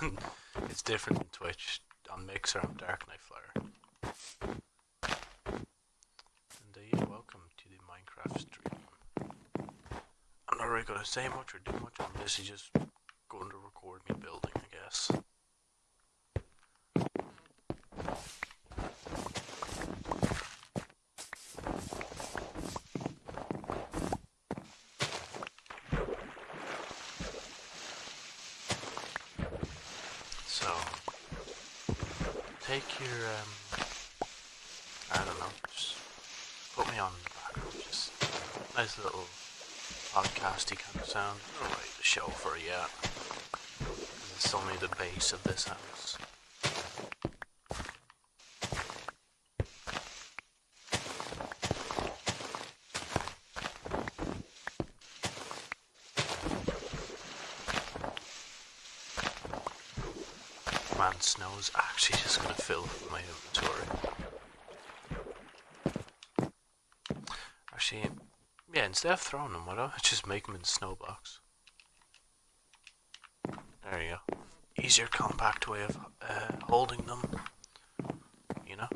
it's different in Twitch. On Mixer, I'm Dark Knight Flyer. And uh, yeah, welcome to the Minecraft stream. I'm not really gonna say much or do much. I'm basically just going to record me building, I guess. Take your, um, I don't know, just put me on the background, just nice little podcasty kind of sound. I don't write the show for you yet. It's only the base of this house. Man, snow's actually just fill my inventory. Actually, yeah, instead of throwing them, why don't I just make them in snow blocks? There you go. Easier compact way of uh, holding them. You know?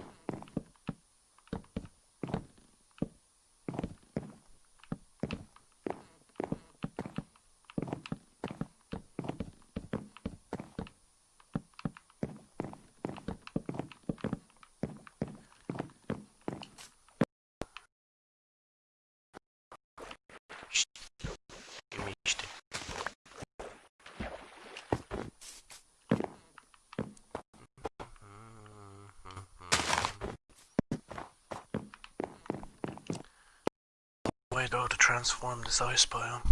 way though to transform this ice biome.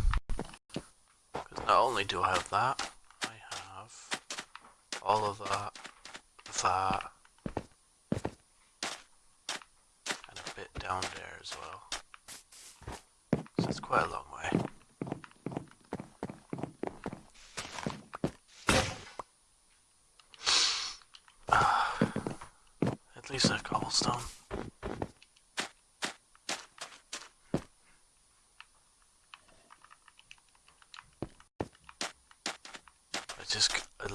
Because not only do I have that, I have all of that, that, and a bit down there as well. So it's quite a long way. At least I have cobblestone.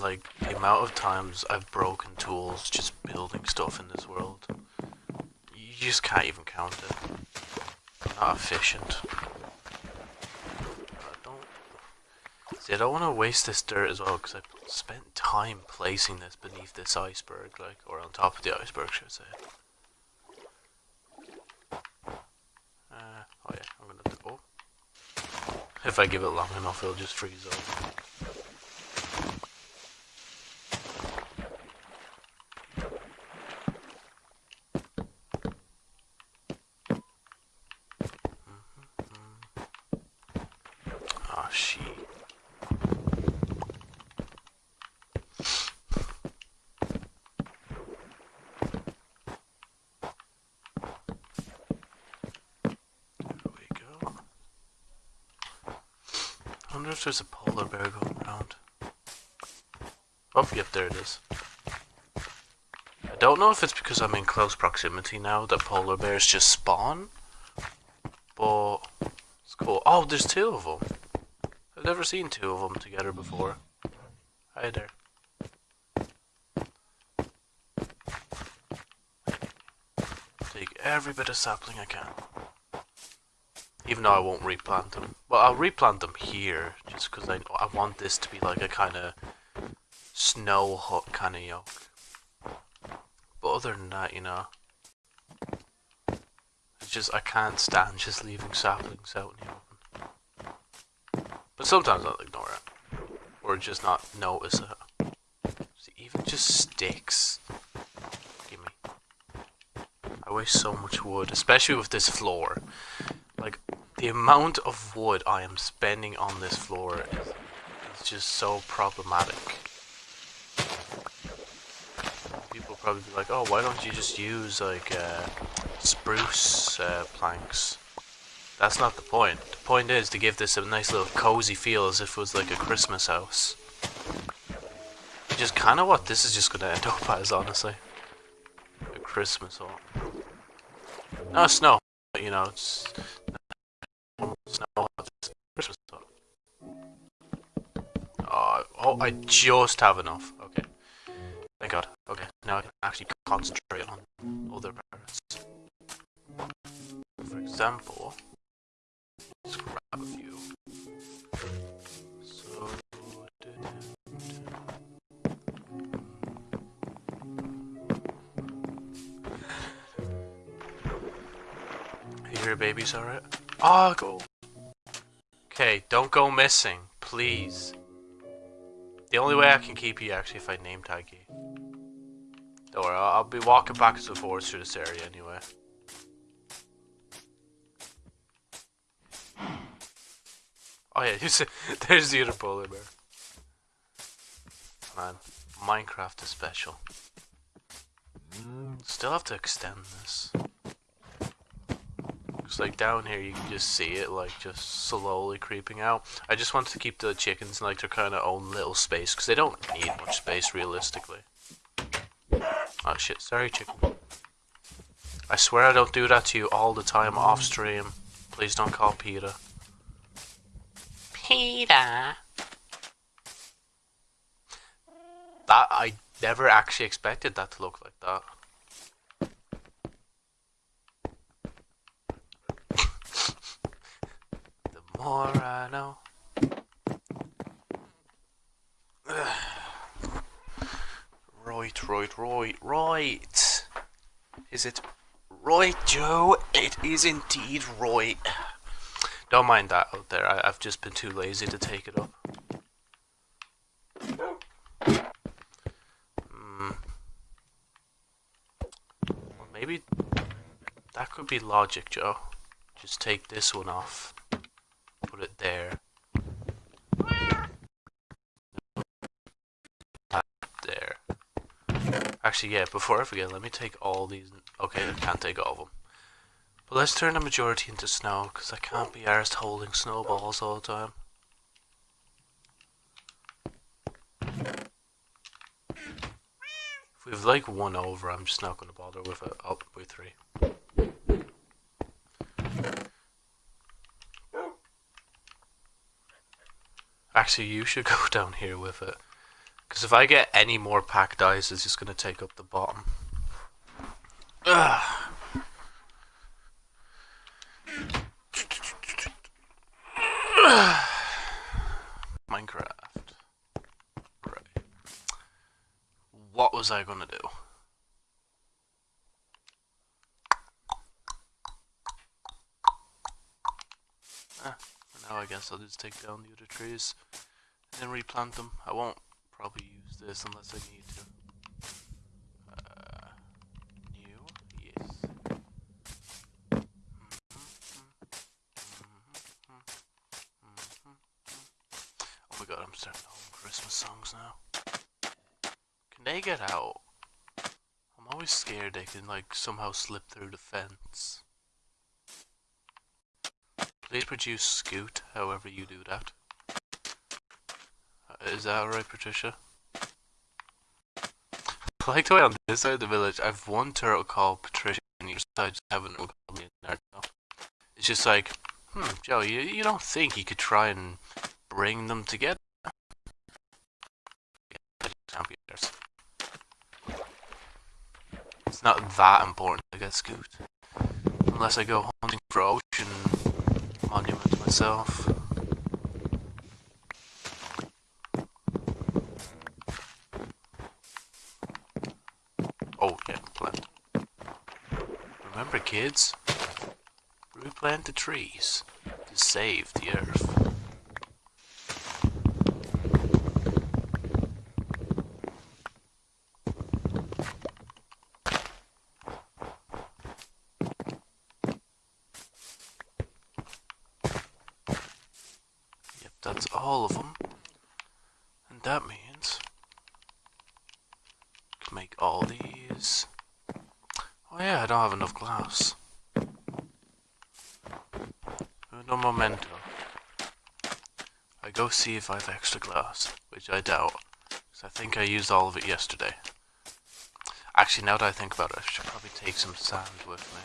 Like the amount of times I've broken tools just building stuff in this world. You just can't even count it. not efficient. I don't. See, I don't want to waste this dirt as well because I spent time placing this beneath this iceberg, like, or on top of the iceberg, should I say. Uh, oh yeah, I'm gonna. Oh. If I give it long enough, it'll just freeze over. wonder if there's a polar bear going around. Oh, yep, there it is. I don't know if it's because I'm in close proximity now that polar bears just spawn. But it's cool. Oh, there's two of them. I've never seen two of them together before. Hi there. Take every bit of sapling I can. Even though I won't replant them. Well, I'll replant them here, just because I, I want this to be like a kind of snow hut kind of yoke. Other than that, you know, It's just I can't stand just leaving saplings out in the open. But sometimes I'll ignore it. Or just not notice it. See, even just sticks. Give me. I waste so much wood, especially with this floor. Like, the amount of wood I am spending on this floor is, is just so problematic. People probably be like, oh, why don't you just use, like, uh, spruce uh, planks? That's not the point. The point is to give this a nice little cozy feel as if it was like a Christmas house. Which is kind of what this is just going to end up as, honestly. A Christmas home. No, snow. You know, it's snow. Christmas. Oh, oh, I just have enough. Actually concentrate on other parts. For example, let's grab a few. So, Here, babies, alright? Ah, go. Okay, don't go missing, please. The only way I can keep you actually if I name tag you. Don't worry, I'll, be walking back and forth through this area anyway. Oh yeah, you see, there's the other polar bear. Man, Minecraft is special. Mm, still have to extend this. Cause like down here you can just see it like just slowly creeping out. I just want to keep the chickens in like their kind of own little space because they don't need much space realistically. Oh shit, sorry chicken. I swear I don't do that to you all the time off stream. Please don't call Peter. Peter. That I never actually expected that to look like that. the more I know. Right, right, right, right. Is it right, Joe? It is indeed right. Don't mind that out there. I, have just been too lazy to take it up. Hmm. Well, maybe that could be logic, Joe. Just take this one off. Put it. There. Actually, yeah, before I forget, let me take all these. Okay, I can't take all of them. But let's turn the majority into snow, because I can't be arsed holding snowballs all the time. If we've like one over, I'm just not going to bother with it. Oh, with three. Actually, you should go down here with it. Because if I get any more packed ice, it's just going to take up the bottom. Ugh. Minecraft. Right. What was I gonna do? Ah, now I guess I'll just take down the other trees and then replant them. I won't this unless I need to. Uh, new? Yes. Oh my god, I'm starting to Christmas songs now. Can they get out? I'm always scared they can like somehow slip through the fence. Please produce scute, however you do that. Uh, that alright, Patricia? Like the way on this side of the village, I've one turtle called Patricia, and your side just have another called Leonardo. It's just like, hmm, Joe, you, you don't think you could try and bring them together? It's not that important to get scute. Unless I go hunting for ocean monument myself. Oh, yeah, plant. Remember, kids? Replant the trees to save the earth. Yep, that's all of them. And that means I can make all these. Oh yeah, I don't have enough glass. No memento. I go see if I have extra glass, which I doubt, because I think I used all of it yesterday. Actually, now that I think about it, I should probably take some sand with me.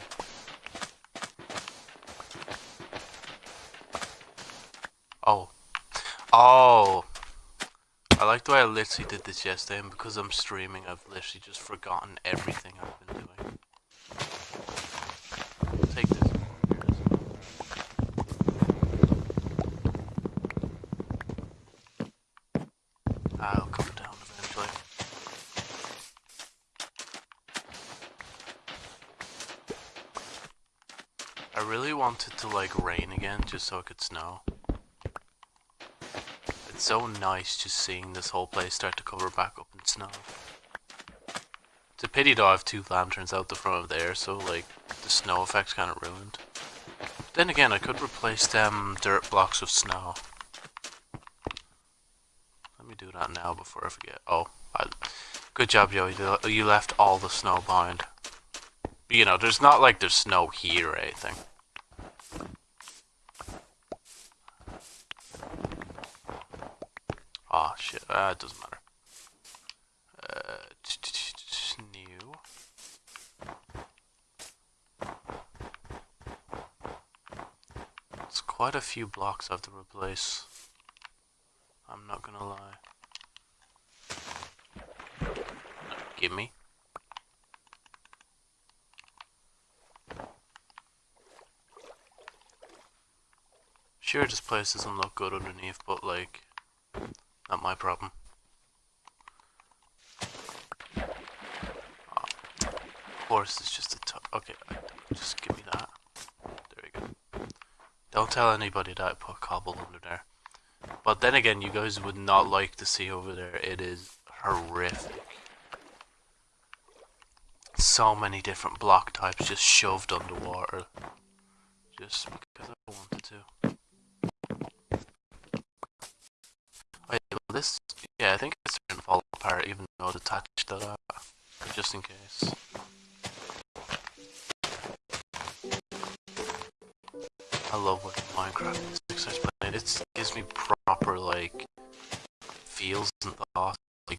Oh. Oh! I like the way I literally did this yesterday, and because I'm streaming, I've literally just forgotten everything I've been doing. Take this. I'll come down eventually. I really wanted to like rain again just so it could snow. It's so nice just seeing this whole place start to cover back up in snow. It's a pity though I have two lanterns out the front of there, so like the snow effect's kind of ruined. Then again, I could replace them dirt blocks with snow. Let me do that now before I forget. Oh, I, good job, Joey. You left all the snow behind. You know, there's not like there's snow here or anything. Oh shit, uh, it doesn't matter. Uh, new. It's quite a few blocks I have to replace. I'm not gonna lie. give me. Sure, this place doesn't look good underneath, but like, not my problem. Oh, of course, it's just a top. Okay, just give me that. There we go. Don't tell anybody that I put cobble under there. But then again, you guys would not like to see over there. It is horrific. So many different block types just shoved underwater. Just because I wanted to. Yeah, well this, yeah, I think it's going to fall apart even though it's attached to that. Just in case. Love working Minecraft. It gives me proper like feels and thoughts. Like,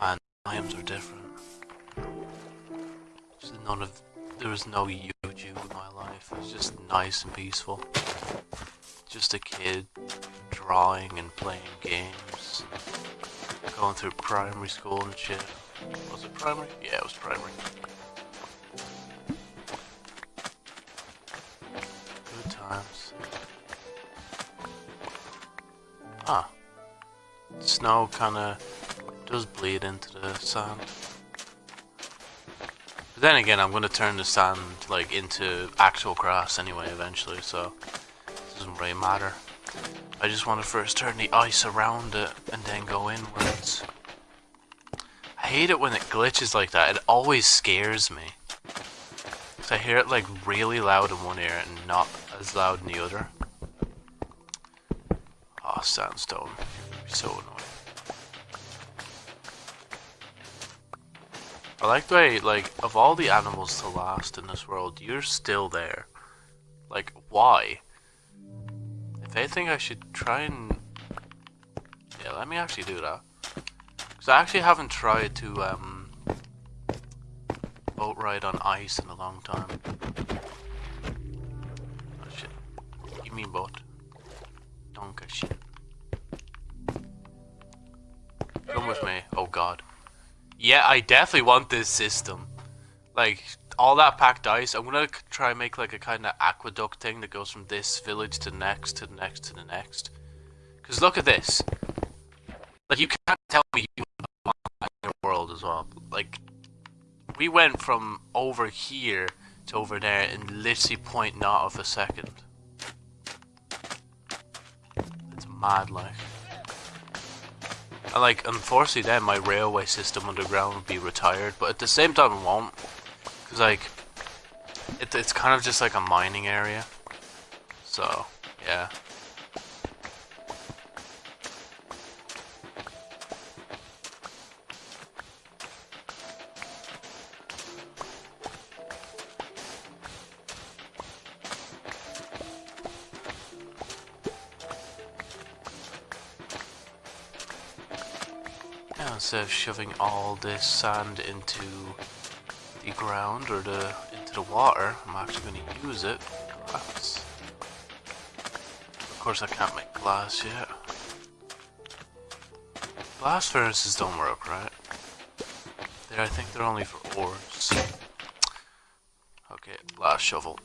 and times are different. Just none of there was no YouTube in my life. It's just nice and peaceful. Just a kid drawing and playing games. Going through primary school and shit. Was it primary? Yeah, it was primary. Snow kinda does bleed into the sand. But then again, I'm gonna turn the sand like into actual grass anyway eventually, so it doesn't really matter. I just want to first turn the ice around it and then go inwards. I hate it when it glitches like that. It always scares me. Cause I hear it like really loud in one ear and not as loud in the other. Oh, sandstone. So annoying. I like the way, like, of all the animals to last in this world, you're still there. Like, why? If anything, I should try and... Yeah, let me actually do that. Because I actually haven't tried to, um... Boat ride on ice in a long time. Oh shit. You mean boat? Donka shit. Come with me. Oh god. Yeah, I definitely want this system. Like, all that packed ice, I'm gonna try and make like a kind of aqueduct thing that goes from this village to the next, to the next, to the next. Because look at this. Like, you can't tell me you want your world as well. Like, we went from over here to over there in literally point not of a second. It's mad, like. Like, unfortunately then my railway system underground would be retired, but at the same time it won't. Because like, it, it's kind of just like a mining area. So, yeah. Of shoving all this sand into the ground or the into the water, I'm actually going to use it glass. Of course, I can't make glass yet. Glass furnaces don't work, right? There, I think they're only for ores. Okay, glass shovel.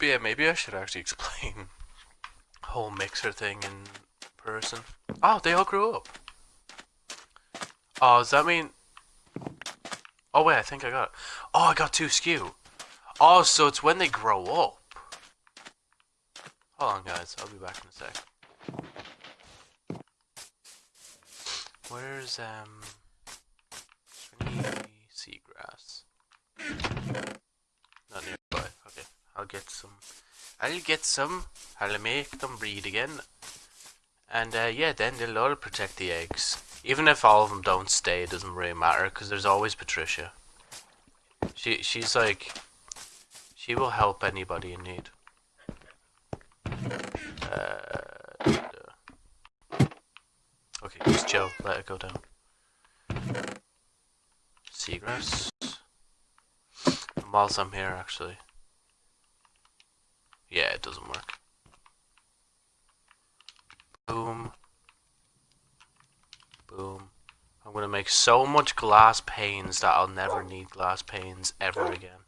But yeah, maybe I should actually explain whole mixer thing in person. Oh, they all grew up. Oh, does that mean... Oh wait, I think I got it. Oh, I got two scute. Oh, so it's when they grow up. Hold on, guys. I'll be back in a sec. Where's, um... Any seagrass? Not nearby. Okay, I'll get some. I'll get some. I'll make them breed again. And uh, yeah, then they'll all protect the eggs. Even if all of them don't stay, it doesn't really matter because there's always Patricia. She she's like, she will help anybody in need. Uh, okay, just Joe. Let it go down. Seagrass. And whilst I'm here, actually. Yeah, it doesn't work. Boom. Boom. I'm gonna make so much glass panes that I'll never need glass panes ever again.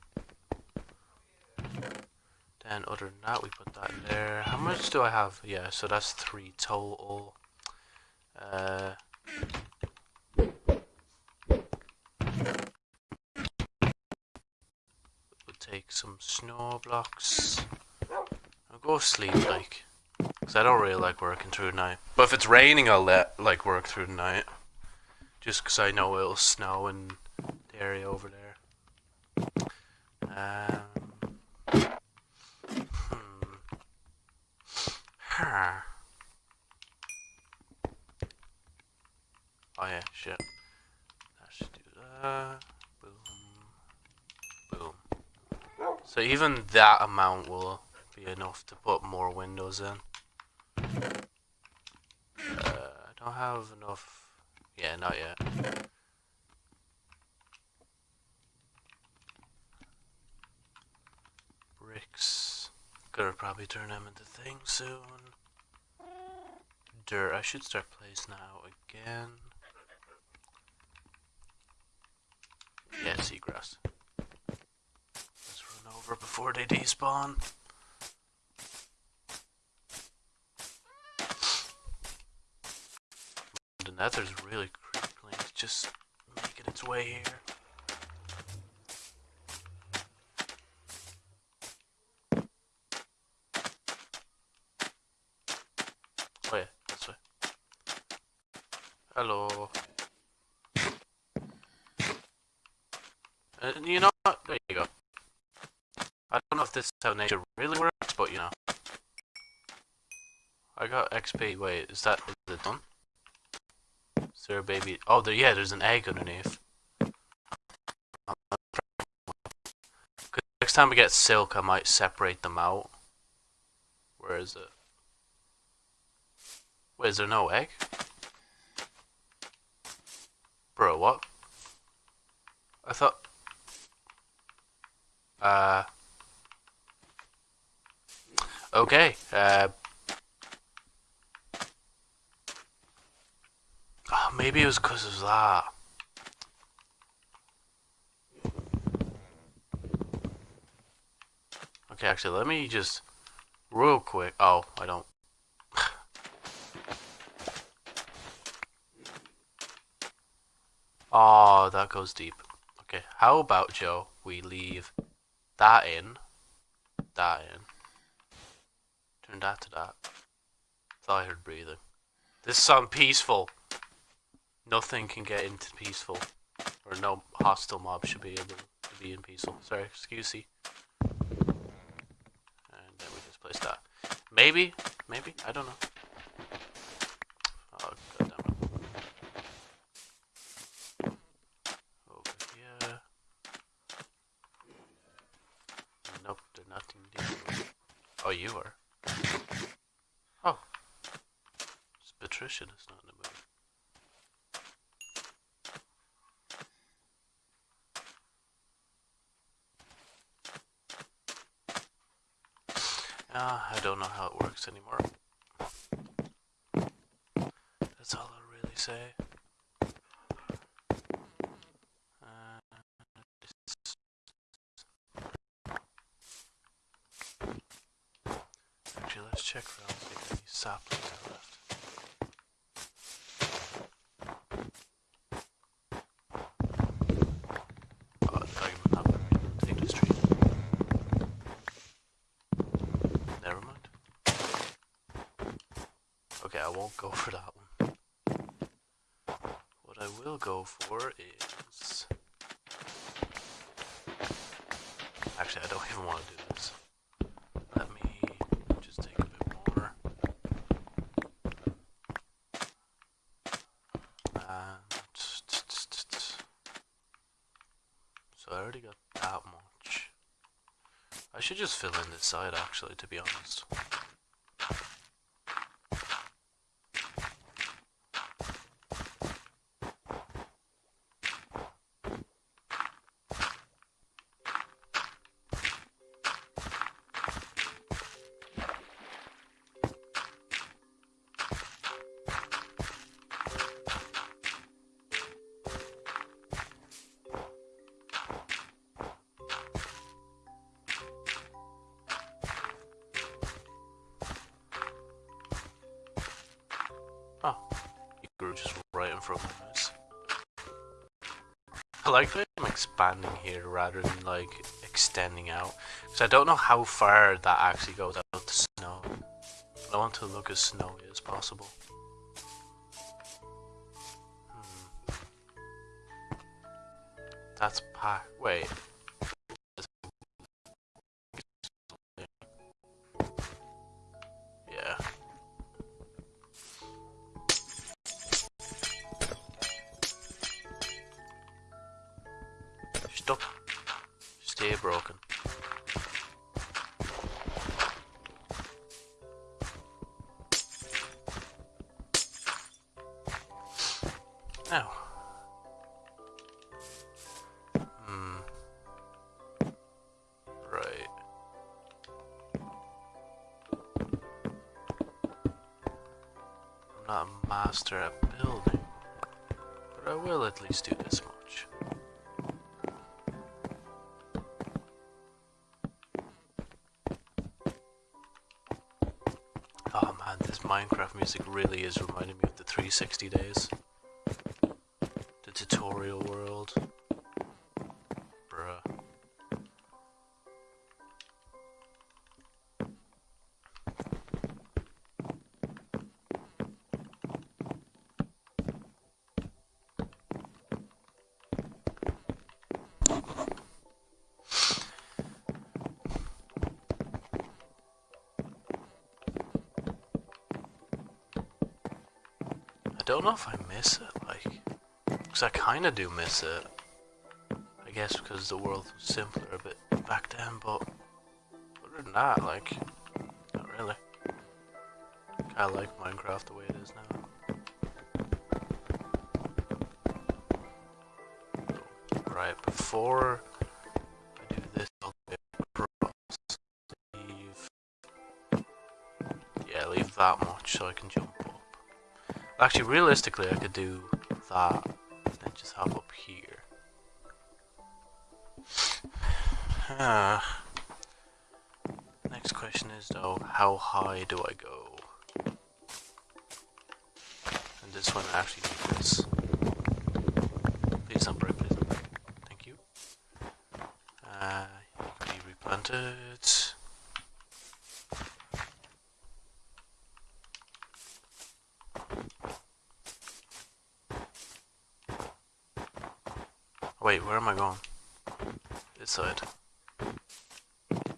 Then other than that, we put that there. How much do I have? Yeah, so that's three total. Uh, take some snow blocks. Go sleep, like. Because I don't really like working through the night. But if it's raining, I'll let, like, work through the night. Just because I know it'll snow in the area over there. Um, hmm. Oh yeah, shit. Should do that. Boom. Boom. So even that amount will be enough to put more windows in. Uh, I don't have enough. Yeah, not yet. Bricks. Gonna probably turn them into things soon. Dirt. I should start place now again. Yeah, seagrass. Let's run over before they despawn. The nether's really crippling. It's just making its way here. Oh yeah, this way. Hello. Uh, you know what? There you go. I don't know if this is how nature really works, but you know. I got XP. Wait, is that done? Is there a baby? Oh, there. Yeah, there's an egg underneath. Next time we get silk, I might separate them out. Where is it? Wait, is there no egg? Bro, what? I thought... Uh... Okay, uh... Oh, maybe it was because of that. Okay, actually, let me just... Real quick... Oh, I don't... oh, that goes deep. Okay, how about, Joe, we leave that in, that in, turn that to that. Thought I heard breathing. This sound peaceful. Nothing can get into peaceful. Or no hostile mob should be able to be in peaceful. Sorry, excuse me. And then we just place that. Maybe, maybe, I don't know. Oh. Over here. Nope, there's nothing. Oh, you are. Oh. It's Patricia that's not in the movie. Uh, I don't know how it works anymore. That's all I'll really say. Uh, Actually, let's check around see if any saplings are left. Oh, the fragment not take this tree. Never mind. Okay, I won't go for that one. What I will go for is. Actually, I don't even want to do this. Let me just take a bit more. And. I already got that much. I should just fill in this side actually, to be honest. Expanding here rather than like extending out. Because I don't know how far that actually goes out the snow. I want to look as snowy as possible. Hmm. That's pack. Wait. Music really is reminding me of the 360 days. The tutorial world. Don't know if I miss it, like, because I kind of do miss it. I guess because the world was simpler a bit back then, but other than that, like, not really. I like Minecraft the way it is now. Right, before I do this, I'll get across, leave, yeah, leave that much so I can jump. Actually, realistically, I could do that, and just hop up here. Ah. Next question is though, how high do I go? And this one actually need this. Please don't break, please don't break. Thank you. Uh, you can be replanted. Wait, where am I going? This side.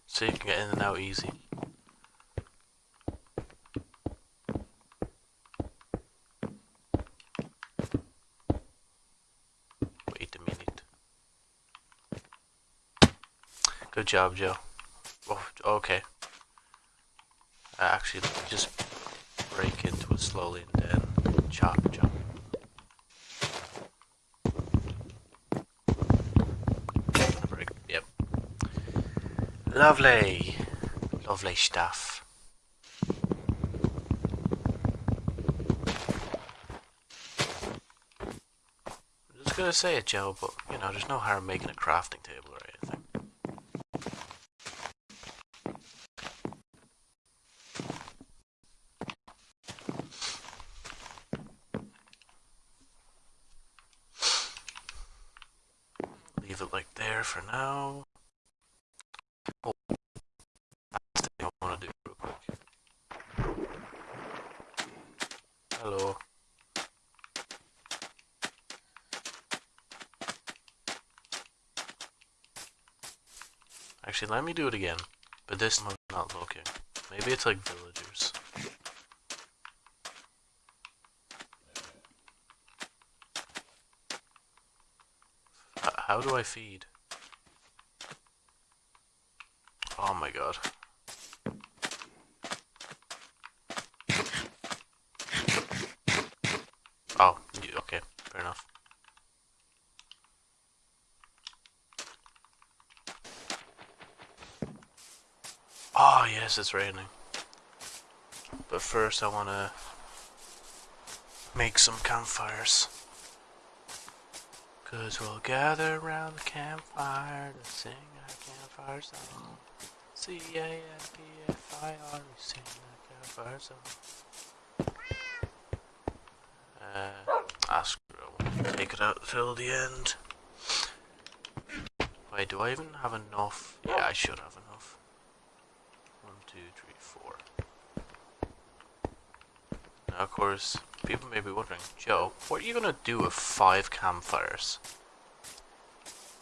So you can get in and out easy. Wait a minute. Good job, Joe. Oh, okay. Uh, actually, just break into it slowly and then chop, chop. Break. Yep. Lovely. Lovely stuff. I'm just gonna say it, Joe, but you know, there's no harm making a crafting table or anything. Leave it like there for now. Oh, that's the thing I want to do real quick. Hello. Actually, let me do it again. But this I'm not looking. Maybe it's like villagers. How do I feed? Oh my god. Oh, y- okay, fair enough. It's raining. But first I wanna make some campfires. Cause we'll gather around the campfire to sing our campfire song. C-A-M-P-F-I-R, we sing our campfire song. Uh, screw it, take it out till the end. Wait, do I even have enough? Yeah, I should have enough. One, two, three, four. Now, of course, people may be wondering, Joe, what are you gonna do with five campfires?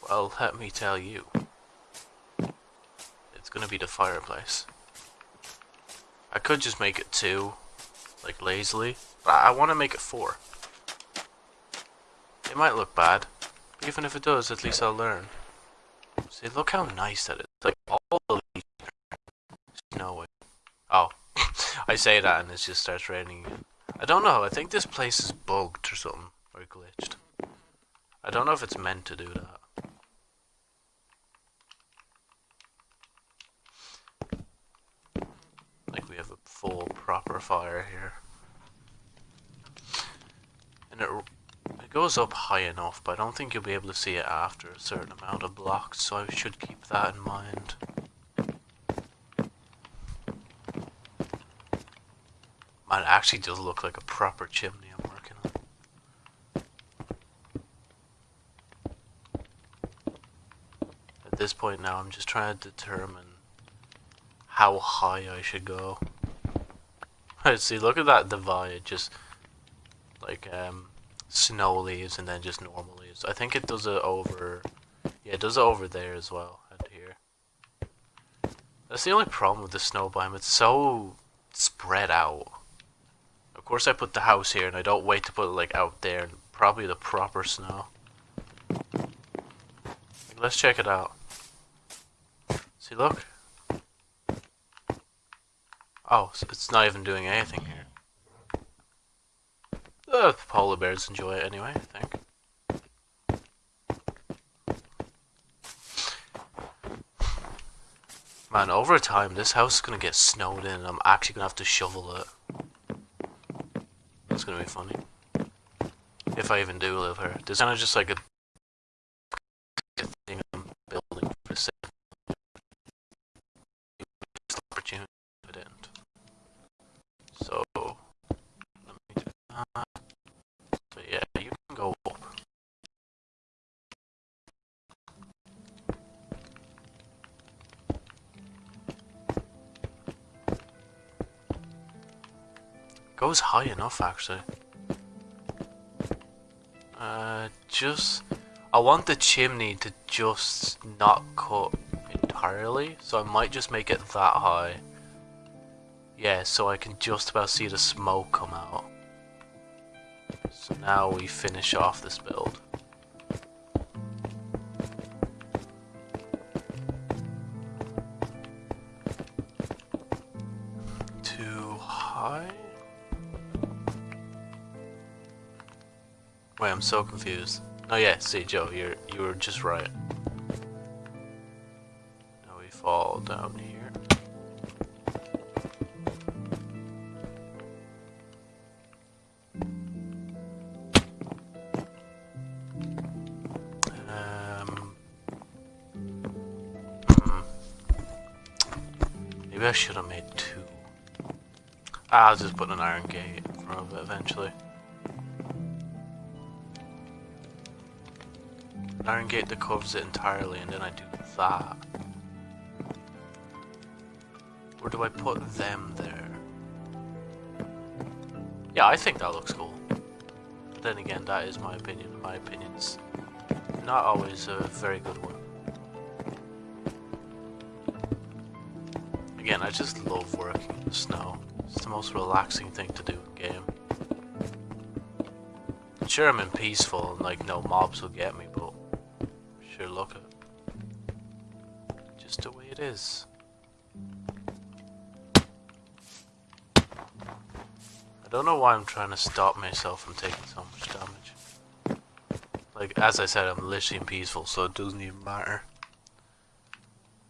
Well, let me tell you. It's gonna be the fireplace. I could just make it two, like lazily, but I want to make it four. It might look bad, but even if it does, at least I'll learn. See, look how nice that is. Like, all the leaves are snowy. Oh, I say that and it just starts raining again. I don't know, I think this place is bugged or something, or glitched. I don't know if it's meant to do that. Like we have a full proper fire here. And it, it goes up high enough, but I don't think you'll be able to see it after a certain amount of blocks, so I should keep that in mind. It actually does look like a proper chimney I'm working on. At this point now, I'm just trying to determine how high I should go. See, look at that divide, just like um, snow leaves and then just normal leaves. I think it does it over, yeah, it does it over there as well, and here. That's the only problem with the snow biome, it's so spread out Of course I put the house here and I don't wait to put it like out there probably the proper snow. Let's check it out. See, look. Oh, it's not even doing anything here. Uh, the polar bears enjoy it anyway, I think. Man, over time, this house is gonna get snowed in and I'm actually gonna have to shovel it. Gonna be funny. If I even do live here. There's kind of just like a Goes high enough actually. Uh, just... I want the chimney to just not cut entirely, so I might just make it that high. Yeah, so I can just about see the smoke come out. So now we finish off this build. So confused. Oh yeah, see Joe, you're you were just right. Now we fall down here. Um, hmm. Maybe I should have made two. Ah, I'll just put an iron gate in front of it eventually. Iron gate that covers it entirely and then I do that. Or do I put them there? Yeah, I think that looks cool. But then again, that is my opinion. My opinion's not always a very good one. Again, I just love working in the snow. It's the most relaxing thing to do in game. Sure, I'm in peaceful and like no mobs will get me, but sure look at just the way it is. I don't know why I'm trying to stop myself from taking so much damage. Like, as I said, I'm literally peaceful, so it doesn't even matter.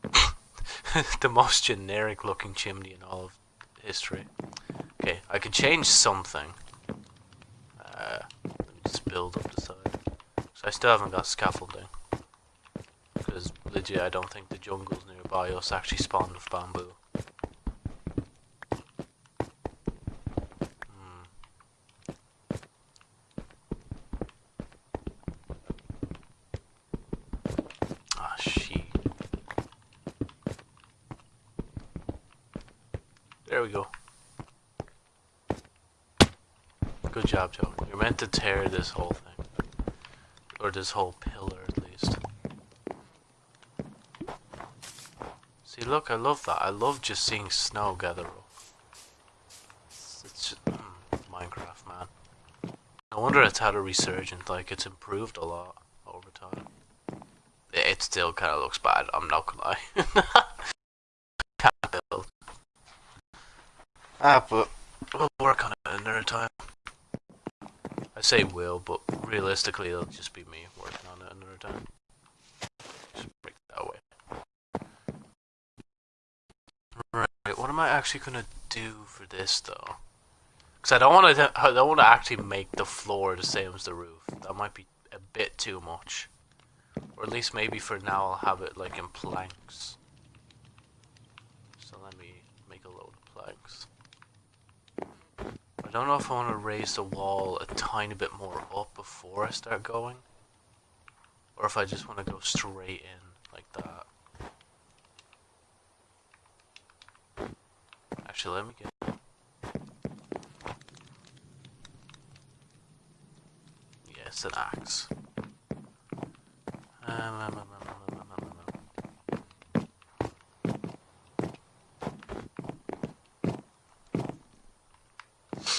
the most generic looking chimney in all of history. Okay, I could change something. Uh, let me just build up the side. So I still haven't got scaffolding. Legit, I don't think the jungles nearby us actually spawned with bamboo. Hmm. Ah. There we go. Good job, Joe. You're meant to tear this whole thing. Or this whole at least. See, look, I love that. I love just seeing snow gather up. It's, it's just, mm, Minecraft, man. No wonder it's had a resurgence. Like, it's improved a lot over time. It, it still kind of looks bad, I'm not gonna lie. Can't build. Ah, but we'll work on it another time. I say will, but realistically it'll just be me working on it another time. Just break it that way. Right, what am I actually gonna do for this though? Because I don't want to. I don't want to actually make the floor the same as the roof. That might be a bit too much. Or at least maybe for now I'll have it like in planks. So let me make a load of planks. I don't know if I want to raise the wall a tiny bit more up before I start going. Or if I just want to go straight in like that. Actually, let me get... Yes, an axe. Um, um, um, um, um, um.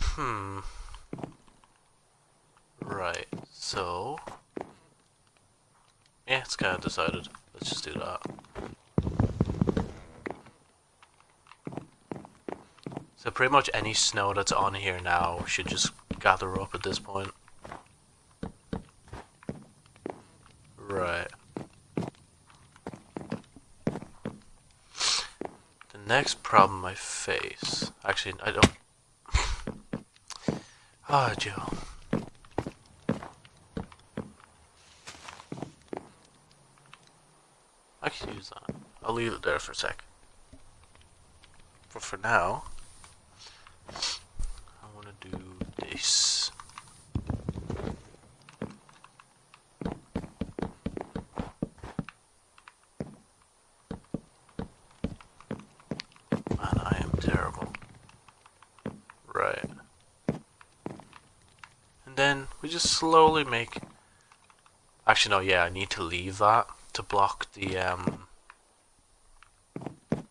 Hmm. Right, so... Yeah, it's kind of decided. Let's just do that. So pretty much any snow that's on here now should just gather up at this point. Right. The next problem I face... Actually, I don't... Ah, oh, Joe. I can use that. I'll leave it there for a sec. But for now, I want to do this. I am terrible. Right. And then we just slowly make... Actually, no, yeah, I need to leave that to block the um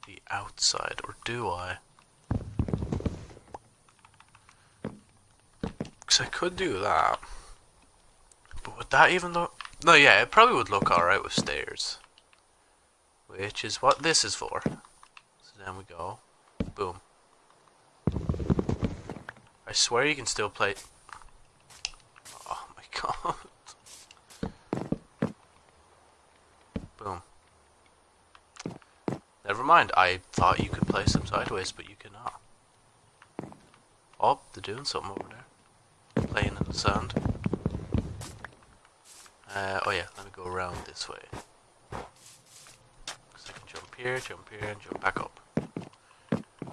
the outside, or do I? I could do that, but would that even look? No, yeah, it probably would look alright with stairs, which is what this is for. So then we go, boom. I swear you can still play. Oh my god. Boom. Never mind, I thought you could place them sideways, but you cannot. Oh, they're doing something over sand. Uh, oh yeah, let me go around this way. So I can jump here, jump here, and jump back up.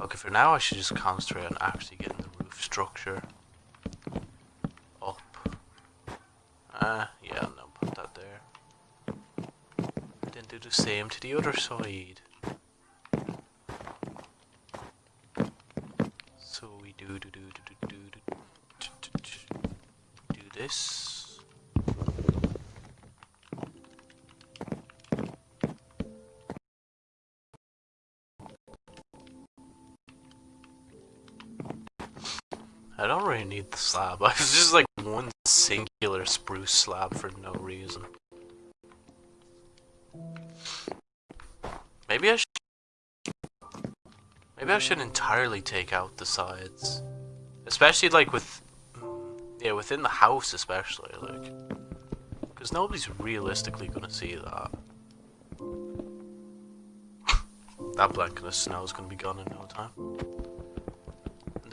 Okay, for now I should just concentrate on actually getting the roof structure up. Uh, yeah, no, put that there Then do the same to the other side. Slab. I was just like one singular spruce slab for no reason. Maybe I should... Maybe I should entirely take out the sides. Especially, like, with... Mm, yeah, within the house, especially, like... Because nobody's realistically gonna see that. that blanket of snow is gonna be gone in no time.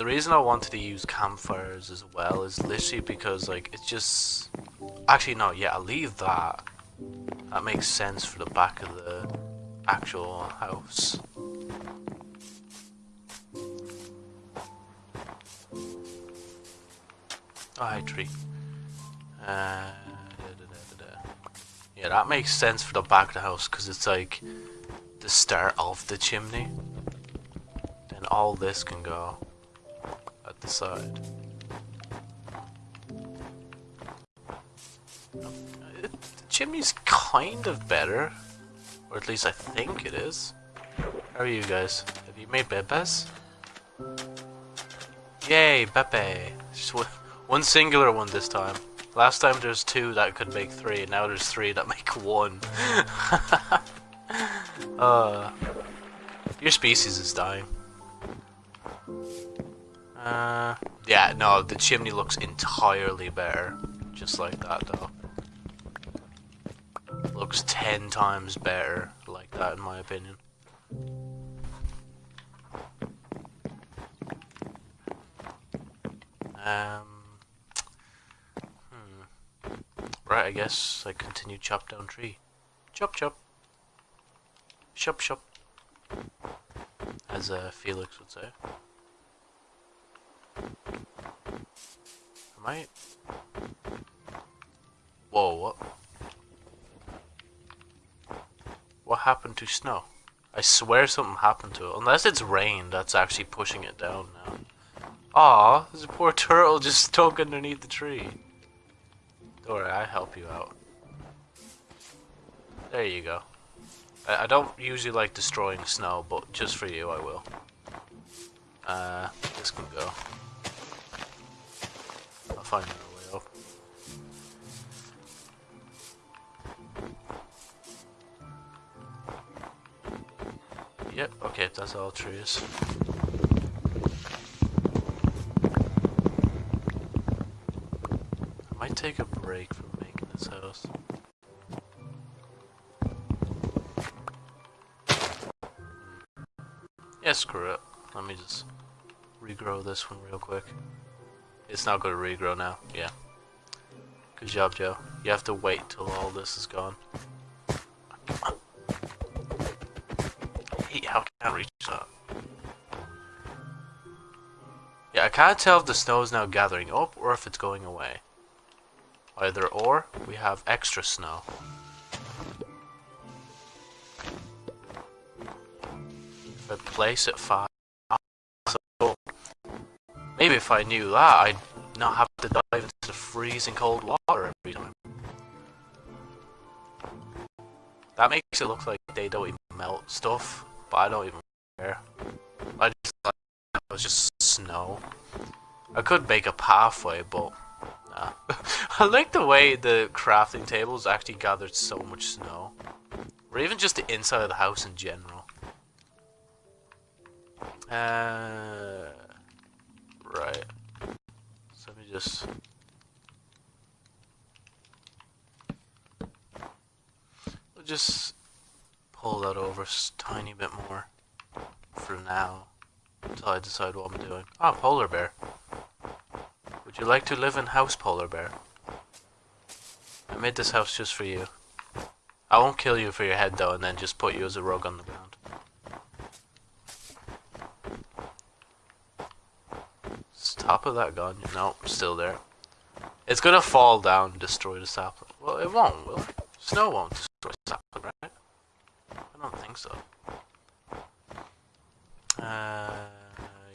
The reason I wanted to use campfires as well is literally because, like, it's just... Actually, no, yeah, I'll leave that. That makes sense for the back of the actual house. Oh, hi, tree. Uh, da, da, da, yeah, that makes sense for the back of the house because it's like the start of the chimney. Then all this can go the side. the chimney's kind of better or at least I think it is. How are you guys? Have you made bebes? Yay, Bepe! Just one singular one this time. Last time there's two that could make three, and now there's three that make one. uh, your species is dying. Uh, yeah, no, the chimney looks entirely better. Just like that, though looks ten times better like that in my opinion. Um, hmm. Right, I guess I continue chop down tree. Chop chop. Chop chop. As uh, Felix would say. Am I... Whoa, what? What happened to snow? I swear something happened to it. Unless it's rain that's actually pushing it down now. Aw, there's a poor turtle just stuck underneath the tree. Don't worry, I help you out. There you go. I, I don't usually like destroying snow, but just for you I will. Uh, this can go. I'll find our way up. Yep, okay, that's all trees. I might take a break from making this house. Yeah, screw it. Let me just regrow this one real quick. It's not going to regrow now. Yeah. Good job, Joe. You have to wait till all this is gone. Hey, how can I reach that? Yeah, I can't tell if the snow is now gathering up or if it's going away. Either or, we have extra snow. If I place it five, so maybe if I knew that, I'd not have to dive into the freezing cold water every time. That makes it look like they don't even melt stuff, but I don't even care. I just like it was just snow. I could make a pathway, but nah. I like the way the crafting tables actually gathered so much snow. Or even just the inside of the house in general. Uh, right. So let me just. We'll just pull that over a tiny bit more for now until I decide what I'm doing. Ah, polar bear. Would you like to live in house, polar bear? I made this house just for you. I won't kill you for your head though, and then just put you as a rug on the ground. Is top of that gun? No, still there. It's gonna fall down and destroy the sapling. Well, it won't, will it? Snow won't destroy the sapling, right? I don't think so. Uh,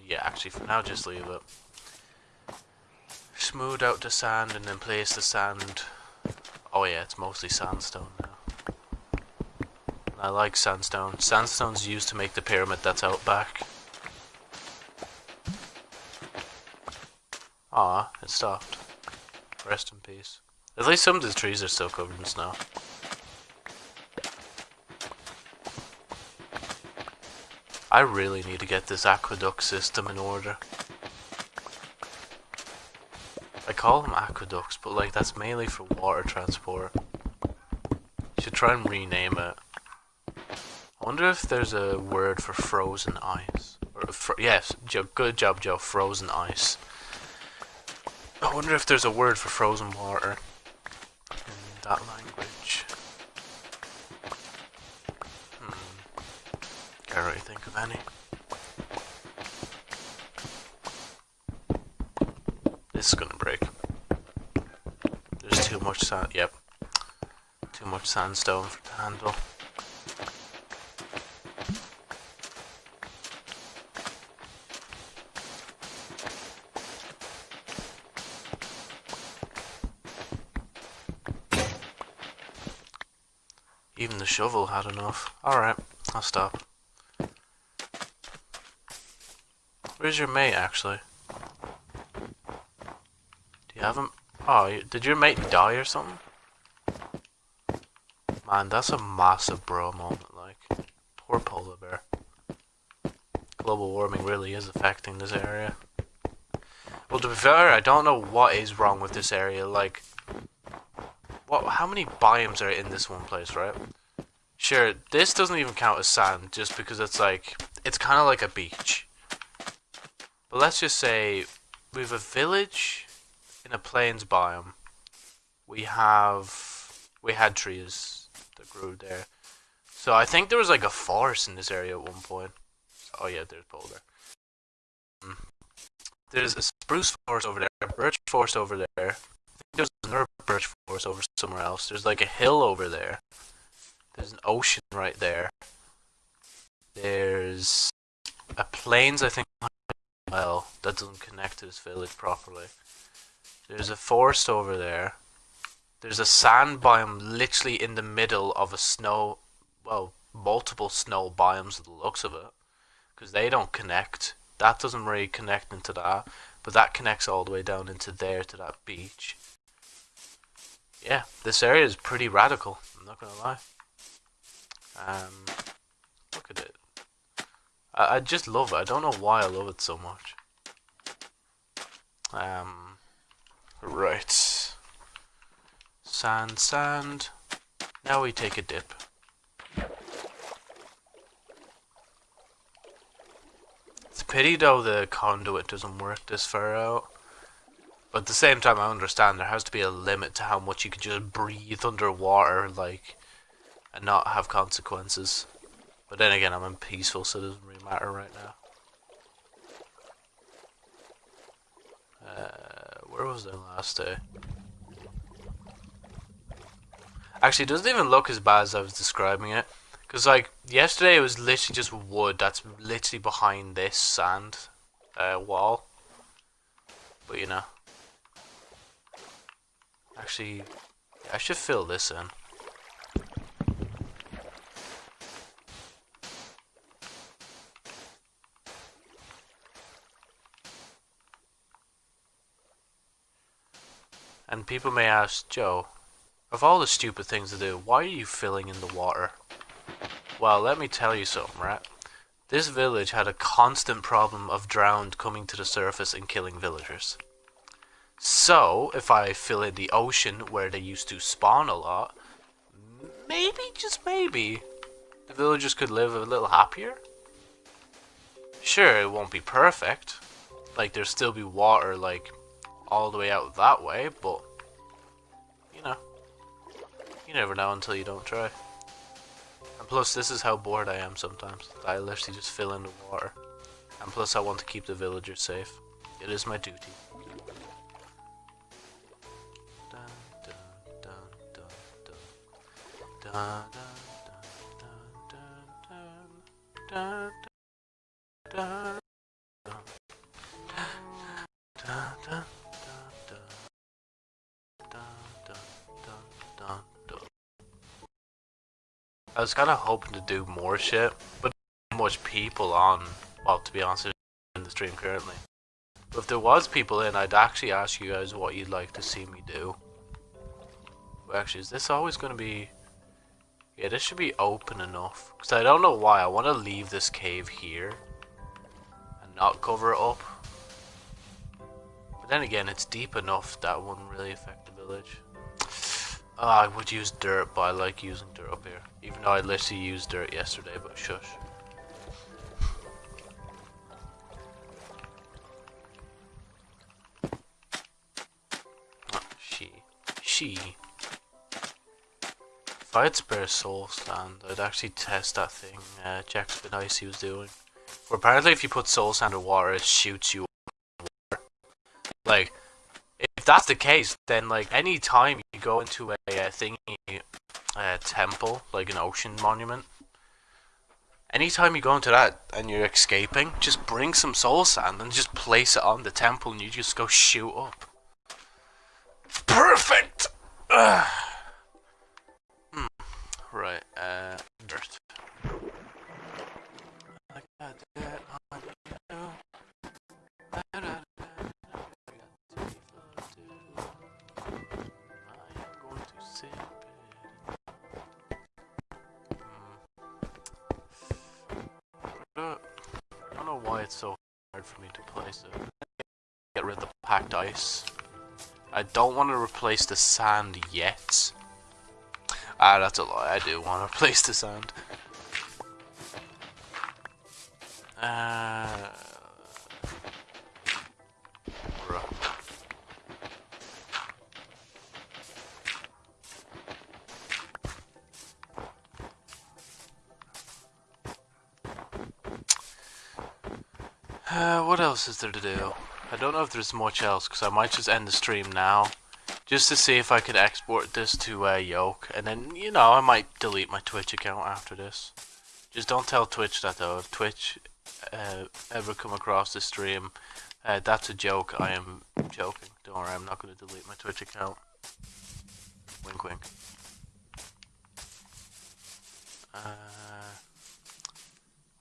yeah, actually, for now, just leave it. Smooth out the sand and then place the sand. Oh yeah, it's mostly sandstone now. I like sandstone. Sandstone's used to make the pyramid that's out back. Ah, it stopped. Rest in peace. At least some of the trees are still covered in snow. I really need to get this aqueduct system in order. I call them aqueducts, but like that's mainly for water transport. Should try and rename it. I wonder if there's a word for frozen ice. Or yes, Joe, good job, Joe. Frozen ice. I wonder if there's a word for frozen water in that language. Hmm. Can't really think of any. This is gonna break. There's too much sand. Yep. Too much sandstone for to handle. Shovel had enough. Alright, I'll stop. Where's your mate, actually? Do you have him? Oh, did your mate die or something? Man, that's a massive bro moment, like. Poor polar bear. Global warming really is affecting this area. Well, to be fair, I don't know what is wrong with this area, like... What? How many biomes are in this one place, right? Sure, this doesn't even count as sand, just because it's like... It's kind of like a beach. But let's just say we have a village in a plains biome. We have we had trees that grew there. So I think there was like a forest in this area at one point. Oh yeah, there's polar. Mm. There's a spruce forest over there, a birch forest over there. there's another birch forest over somewhere else. There's like a hill over there. There's an ocean right there. There's a plains, I think, well, that doesn't connect to this village properly. There's a forest over there. There's a sand biome literally in the middle of a snow, well, multiple snow biomes the looks of it. Because they don't connect. That doesn't really connect into that. but that connects all the way down into there to that beach. Yeah, this area is pretty radical, I'm not gonna lie. Um, look at it. I, I just love it. I don't know why I love it so much. Um, right. Sand, sand. Now we take a dip. It's a pity though the conduit doesn't work this far out. But at the same time I understand there has to be a limit to how much you can just breathe underwater like and not have consequences. But then again I'm in peaceful so it doesn't really matter right now. Uh, where was I last day? Actually, it doesn't even look as bad as I was describing it. Because, like, yesterday it was literally just wood that's literally behind this sand uh, wall. But, you know. Actually, I should fill this in. And people may ask, Joe, of all the stupid things to do, why are you filling in the water? Well, let me tell you something, right? This village had a constant problem of drowned coming to the surface and killing villagers. So, if I fill in the ocean where they used to spawn a lot, maybe, just maybe, the villagers could live a little happier? Sure, it won't be perfect. Like, there'll still be water, like, all the way out that way, but, you know. You never know until you don't try. And plus, this is how bored I am sometimes. I literally just fill in the water. And plus, I want to keep the villagers safe. It is my duty. I was kind of hoping to do more shit, but much people on, well, to be honest, in the stream currently. But if there was people in, I'd actually ask you guys what you'd like to see me do. But actually, is this always going to be... Yeah, this should be open enough. Because I don't know why. I want to leave this cave here. And not cover it up. But then again, it's deep enough that wouldn't really affect the village. Oh, I would use dirt, but I like using dirt up here. Even though I literally used dirt yesterday, but shush. Oh, she. She. If I had spare soul sand, I'd actually test that thing uh, Jack Spinicy was doing. Where apparently if you put soul sand in water, it shoots you Like, that's the case, then like any time you go into a, a thingy, a temple, like an ocean monument, anytime you go into that and you're escaping, just bring some soul sand and just place it on the temple and you just go shoot up. Perfect! Ugh. Hmm. Right, uh, dirt. It's so hard for me to place it. Get rid of the packed ice. I don't want to replace the sand yet. Ah, that's a lie. I do want to replace the sand. Uh, what else is there to do? I don't know if there's much else, because I might just end the stream now. Just to see if I could export this to uh, Yoke, and then, you know, I might delete my Twitch account after this. Just don't tell Twitch that though. If Twitch uh, ever come across the stream, uh, that's a joke. I am joking. Don't worry, I'm not going to delete my Twitch account. Wink wink. Uh,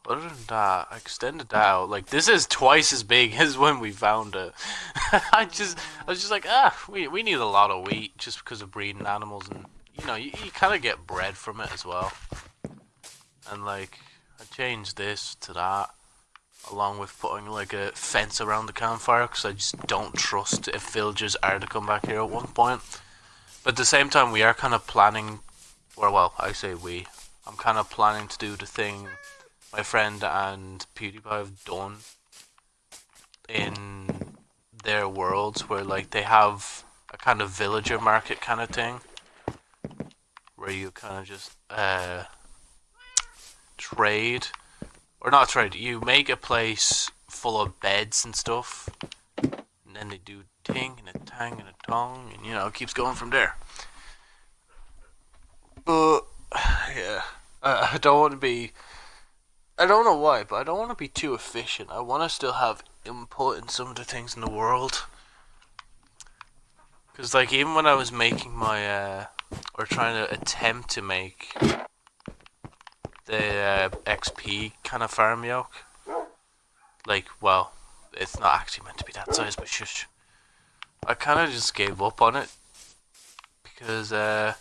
Other than that, I extended that out. Like this is twice as big as when we found it. I just, I was just like, ah, we we need a lot of wheat just because of breeding animals, and you know, you, you kind of get bread from it as well. And like, I changed this to that, along with putting like a fence around the campfire because I just don't trust if villagers are to come back here at one point. But at the same time, we are kind of planning, or well, I say we. I'm kind of planning to do the thing my friend and PewDiePie have done in their worlds where like they have a kind of villager market kind of thing where you kind of just uh, trade or not trade you make a place full of beds and stuff and then they do ting and a tang and a tong and you know it keeps going from there. But yeah I, I don't want to be I don't know why, but I don't want to be too efficient. I want to still have input in some of the things in the world. Because, like, even when I was making my, uh, or trying to attempt to make the uh, XP kind of farm yoke, like, well, it's not actually meant to be that size, but shush. I kind of just gave up on it. Because, uh,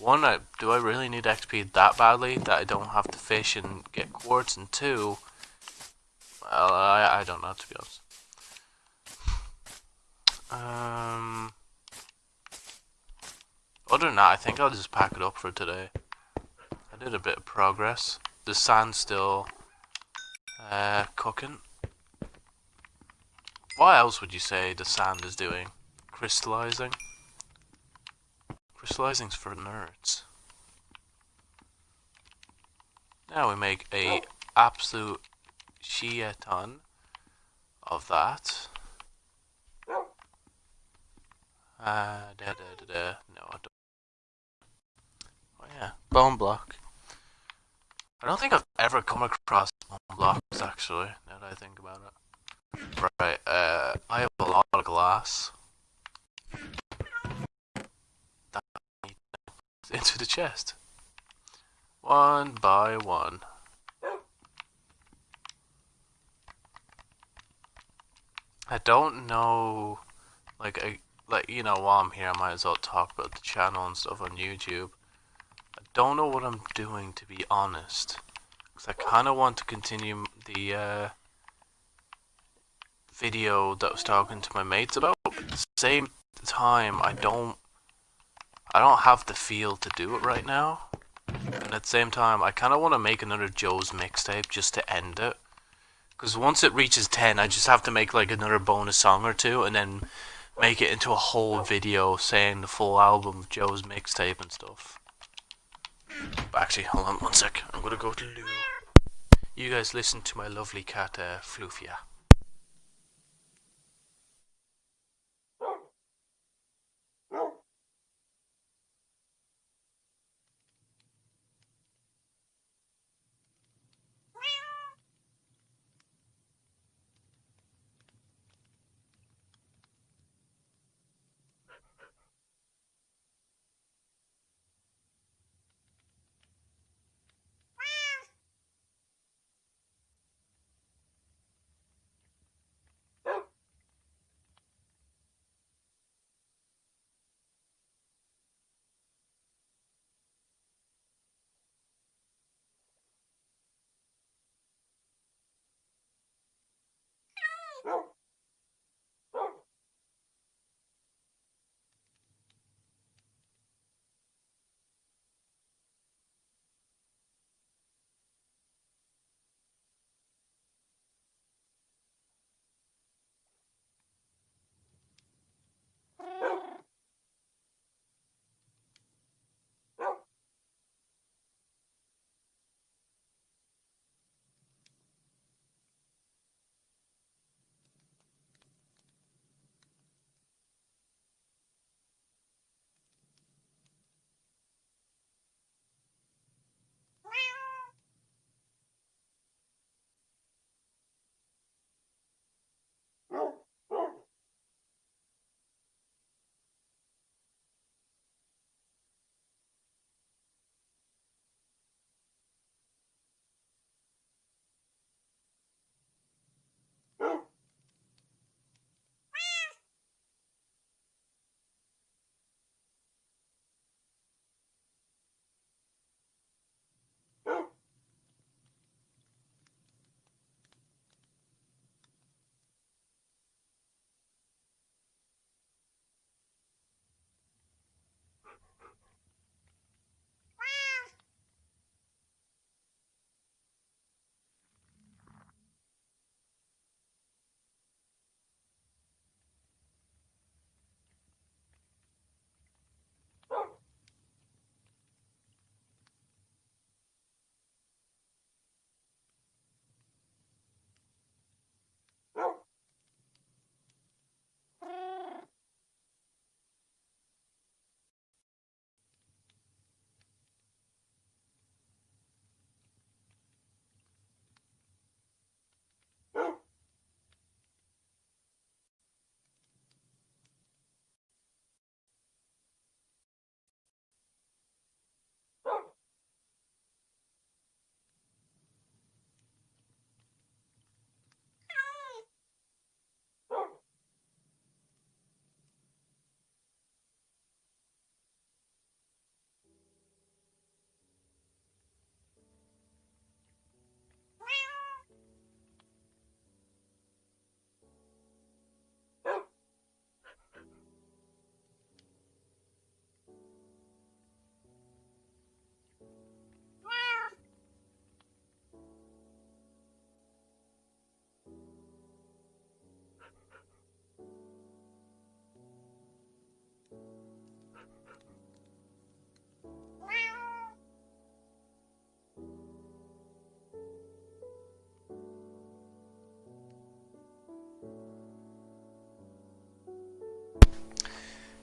one, I, do I really need XP that badly that I don't have to fish and get quartz? And two, well, I, I don't know to be honest. Um, other than that, I think I'll just pack it up for today. I did a bit of progress. The sand's still uh, cooking. What else would you say the sand is doing? Crystallizing? Crystallizing's for nerds. Now we make a absolute shit ton of that. Uh, da, da, da, da. No, I don't. Oh yeah, bone block. I don't think I've ever come across bone blocks actually, now that I think about it. Right, uh, I have a lot of glass. Into the chest. One by one. I don't know, like, I, like you know, while I'm here, I might as well talk about the channel and stuff on YouTube. I don't know what I'm doing, to be honest. Because I kind of want to continue the uh, video that I was talking to my mates about. But at the same time, I don't I don't have the feel to do it right now. And at the same time, I kind of want to make another Joe's mixtape just to end it. Because once it reaches 10, I just have to make like another bonus song or two and then make it into a whole video saying the full album of Joe's mixtape and stuff. But actually, hold on one sec. I'm going to go to Lou. You guys listen to my lovely cat, uh, Floofia.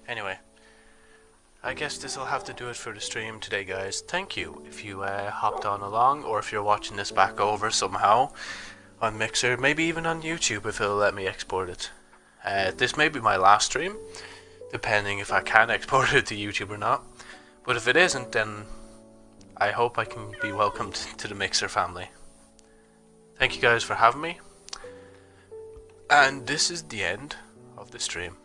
Anyway, I guess this will have to do it for the stream today, guys. Thank you if you uh, hopped on along, or if you're watching this back over somehow on Mixer, maybe even on YouTube if it'll let me export it. Uh, this may be my last stream, depending if I can export it to YouTube or not. But if it isn't, then I hope I can be welcomed to the Mixer family. Thank you guys for having me. And this is the end of the stream.